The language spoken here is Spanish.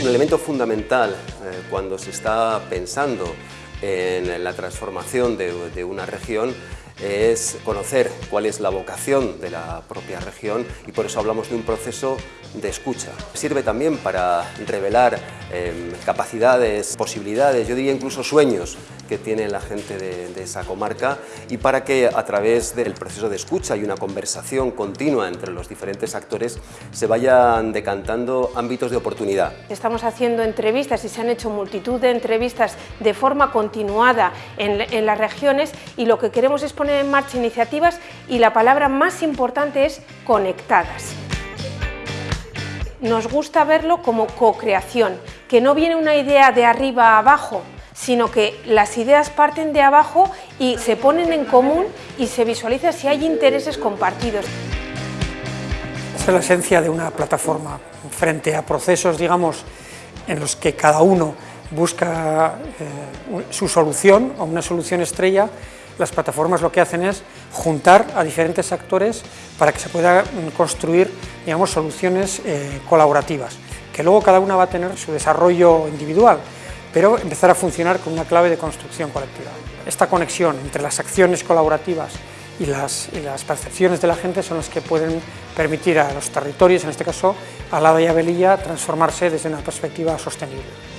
Un elemento fundamental eh, cuando se está pensando en la transformación de, una región es conocer cuál es la vocación de la propia región y por eso hablamos de un proceso de escucha. Sirve también para revelar eh, capacidades, posibilidades, yo diría incluso sueños que tiene la gente de, esa comarca y para que a través del proceso de escucha y una conversación continua entre los diferentes actores se vayan decantando ámbitos de oportunidad. Estamos haciendo entrevistas y se han hecho multitud de entrevistas de forma continuada en, en las regiones y lo que queremos es poner en marcha iniciativas y la palabra más importante es conectadas nos gusta verlo como co-creación, que no viene una idea de arriba a abajo, sino que las ideas parten de abajo y se ponen en común y se visualiza si hay intereses compartidos. Esa es la esencia de una plataforma, frente a procesos, digamos, en los que cada uno busca eh, su solución o una solución estrella, las plataformas lo que hacen es juntar a diferentes actores para que se pueda mm, construir digamos, soluciones eh, colaborativas, que luego cada una va a tener su desarrollo individual, pero empezar a funcionar con una clave de construcción colectiva. Esta conexión entre las acciones colaborativas y las, percepciones de la gente son las que pueden permitir a los territorios, en este caso a la y a transformarse desde una perspectiva sostenible.